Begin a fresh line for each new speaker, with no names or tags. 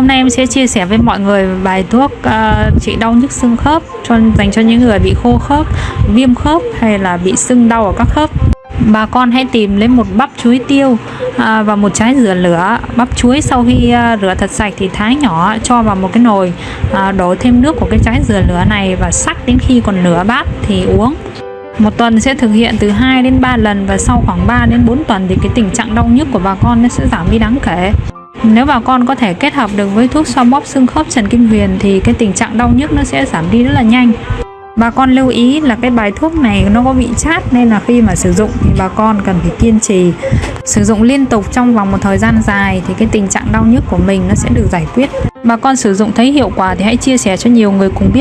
Hôm nay em sẽ chia sẻ với mọi người bài thuốc uh, trị đau nhức xương khớp cho dành cho những người bị khô khớp, viêm khớp hay là bị sưng đau ở các khớp. Bà con hãy tìm lấy một bắp chuối tiêu à, và một trái dừa lửa. Bắp chuối sau khi à, rửa thật sạch thì thái nhỏ cho vào một cái nồi, à, đổ thêm nước của cái trái dừa lửa này và sắc đến khi còn nửa bát thì uống. Một tuần sẽ thực hiện từ 2 đến 3 lần và sau khoảng 3 đến 4 tuần thì cái tình trạng đau nhức của bà con nó sẽ giảm đi đáng kể. Nếu bà con có thể kết hợp được với thuốc xoa bóp xương khớp Trần Kim Huyền thì cái tình trạng đau nhức nó sẽ giảm đi rất là nhanh. Bà con lưu ý là cái bài thuốc này nó có vị chát nên là khi mà sử dụng thì bà con cần phải kiên trì sử dụng liên tục trong vòng một thời gian dài thì cái tình trạng đau nhức của mình nó sẽ được giải quyết. Bà con sử dụng thấy hiệu quả thì hãy chia sẻ cho nhiều người cùng biết